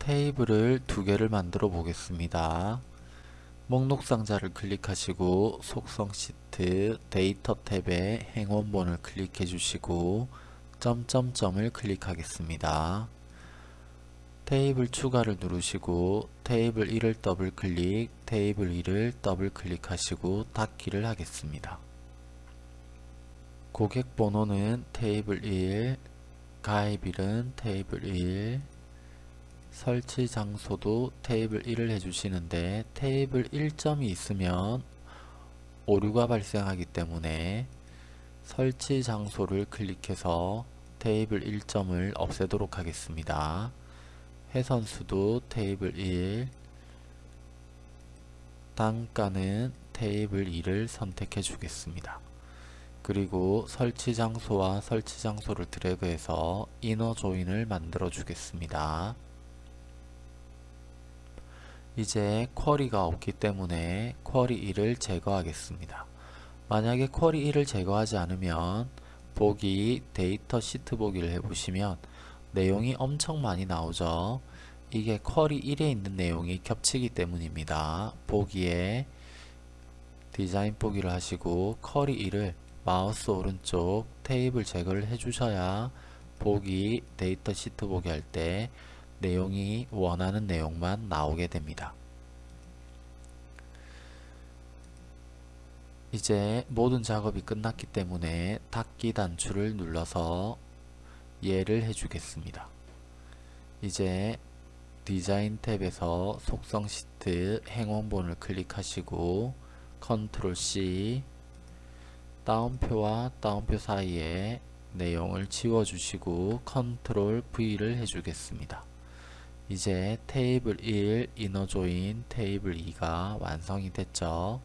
테이블을 두 개를 만들어 보겠습니다. 목록 상자를 클릭하시고 속성 시트 데이터 탭에 행 원본을 클릭해 주시고 점점점을 클릭하겠습니다. 테이블 추가를 누르시고 테이블 1을 더블 클릭, 테이블 2를 더블 클릭하시고 닫기를 하겠습니다. 고객 번호는 테이블 1, 가입일은 테이블 1, 설치 장소도 테이블 1을 해주시는데 테이블 1점이 있으면 오류가 발생하기 때문에 설치 장소를 클릭해서 테이블 1점을 없애도록 하겠습니다. 해선수도 테이블 1 단가는 테이블 2를 선택해 주겠습니다. 그리고 설치 장소와 설치 장소를 드래그해서 이너 조인을 만들어 주겠습니다. 이제 쿼리가 없기 때문에 쿼리 1을 제거하겠습니다. 만약에 쿼리 1을 제거하지 않으면 보기 데이터 시트 보기를 해보시면 내용이 엄청 많이 나오죠. 이게 쿼리 1에 있는 내용이 겹치기 때문입니다. 보기에 디자인 보기를 하시고 쿼리 1을 마우스 오른쪽 테이블 제거를 해주셔야 보기 데이터 시트 보기 할 때 내용이 원하는 내용만 나오게 됩니다. 이제 모든 작업이 끝났기 때문에 닫기 단추를 눌러서 예를 해주겠습니다. 이제 디자인 탭에서 속성 시트 행 원본을 클릭하시고 컨트롤 C 따옴표와 따옴표 사이에 내용을 지워주시고 컨트롤 V를 해주겠습니다. 이제 테이블 1 inner join 테이블 2가 완성이 됐죠.